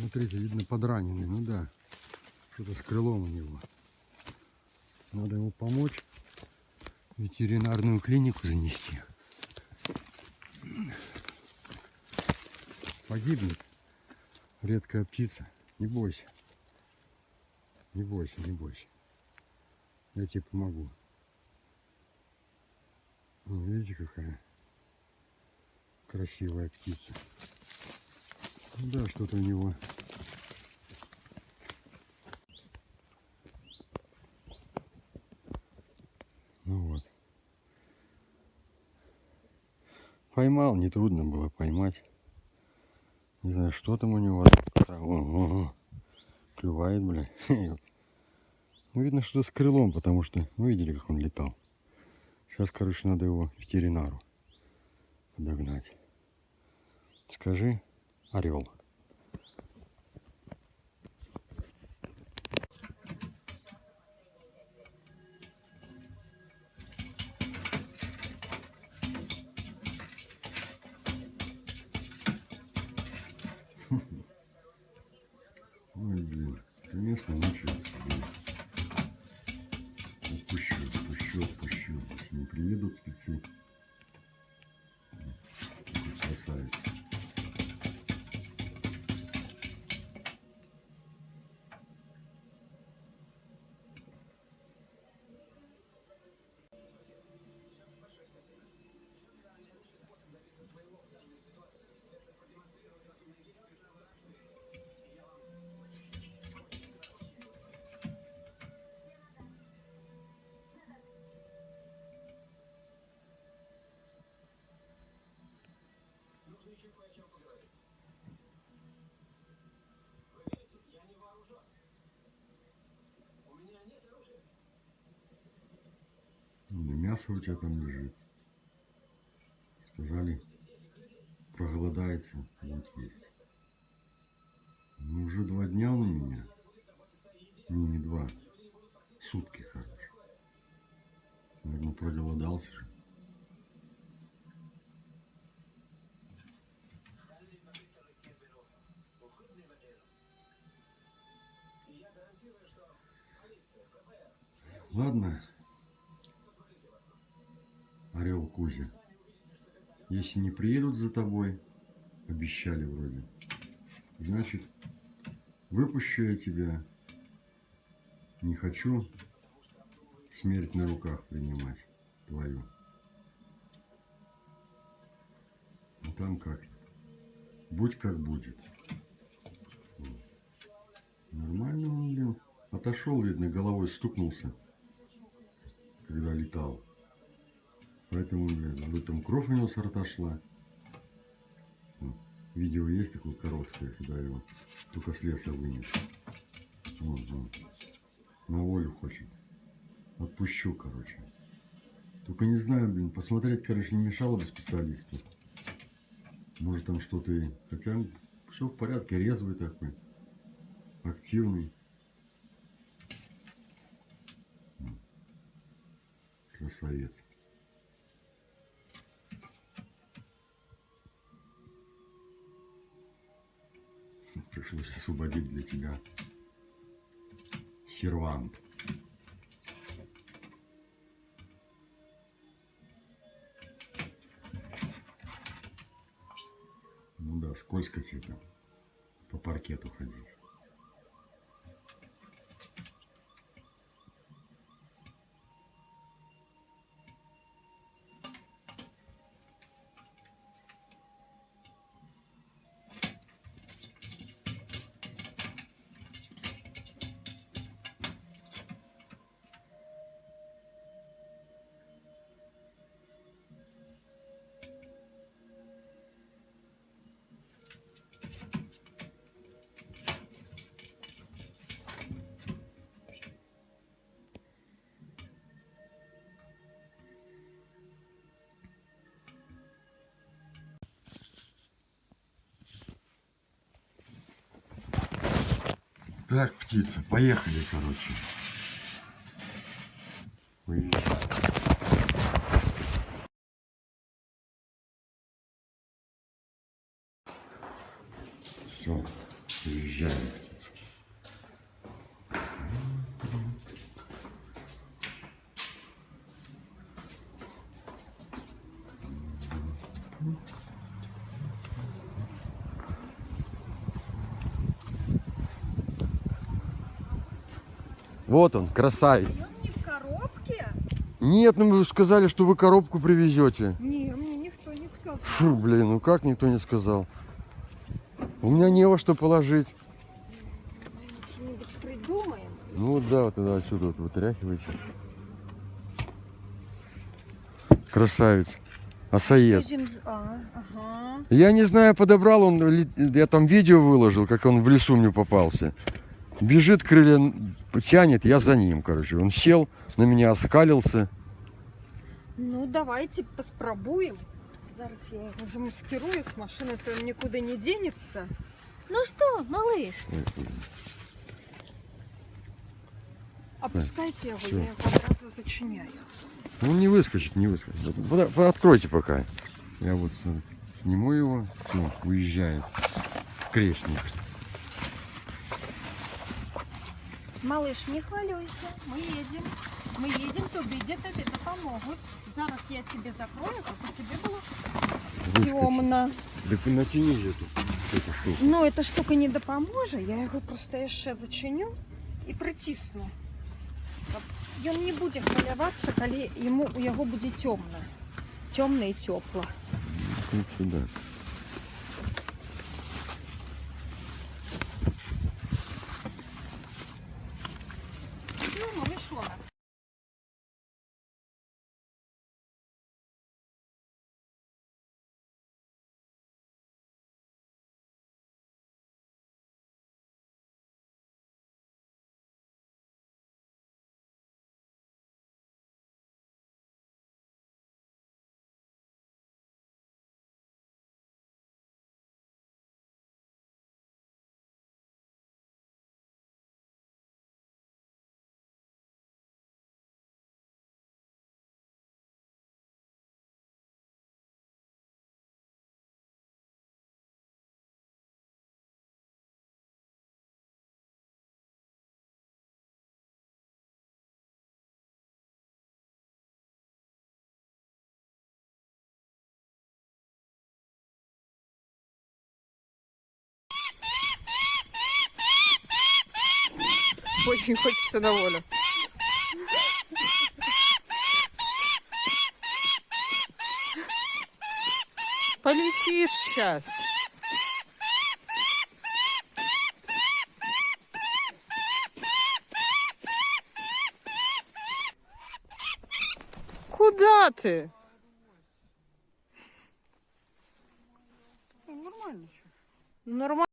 Смотрите, видно подраненный. Ну да, что-то с крылом у него. Надо ему помочь. Ветеринарную клинику занести. Погибнет. Редкая птица. Не бойся. Не бойся, не бойся. Я тебе помогу. Вон, видите, какая красивая птица. Ну да, что-то у него. Ну вот. Поймал, нетрудно было поймать. Не знаю, что там у него. О, о, о. Клювает, бля. Ну, видно, что с крылом, потому что, ну, видели, как он летал. Сейчас, короче, надо его ветеринару подогнать. Скажи, орел. Ой, блин, конечно, мучается. блин. Отпущу, отпущу, отпущу. Не приедут спецы. Мясо у тебя там лежит. Сказали, проголодается, будет есть. Ну, уже два дня у меня. Не, не два. Сутки, короче. Наверное, проголодался же. Ладно, Орел Кузя. Если не приедут за тобой, обещали вроде, значит, выпущу я тебя. Не хочу смерть на руках принимать твою. А там как? Будь как будет. Нормально он, блин. Отошел, видно, головой стукнулся, когда летал. Поэтому, блин, об этом кровь у него с рта шла. Видео есть такое короткое, когда его только с леса вынес. Вот, вот. На волю хочет. Отпущу, короче. Только не знаю, блин, посмотреть, короче, не мешало бы специалисту. Может там что-то и... Хотя все в порядке, резвый такой. Активный. Красавец. Пришлось освободить для тебя сервант. Ну да, скользко тебе по паркету ходить. Так, птица, поехали, короче. Уезжай. Все, Уезжает птица. Вот он, красавец. Он не в коробке? Нет, ну вы сказали, что вы коробку привезете. Не, мне никто не сказал. Фу, блин, ну как никто не сказал? У меня не во что положить. Что-нибудь придумаем. Ну вот да, вот тогда отсюда вот вытряхивайте. Красавец. Асаед. Зим- А, ага. Я не знаю, подобрал он, я там видео выложил, как он в лесу мне попался. Бежит, крылья тянет, я за ним, короче. Он сел, на меня оскалился. Ну, давайте поспробуем. Зараз я его замаскирую с машины, то он никуда не денется. Ну что, малыш, опускайте его, всё. я его одразу зачиняю. Он не выскочит, не выскочит. Откройте пока. Я вот э, сниму его. Все, уезжает. Крестник. Малыш, не хвалюйся, мы едем. Мы едем туди, де тобі допоможуть. Зараз я тебе закрою, как у тебе было Выскочит. темно. Да ты натяни эту, эту штуку. Ну, эта штука не допоможе, я його просто ще зачиню і притисну. Каб Ён не буде хвилюватися, коли йому, у його буде темно. Темно і тепло. Вот сюда. Очень хочется на волю. Полетишь сейчас. Куда ты? Нормально. Нормально.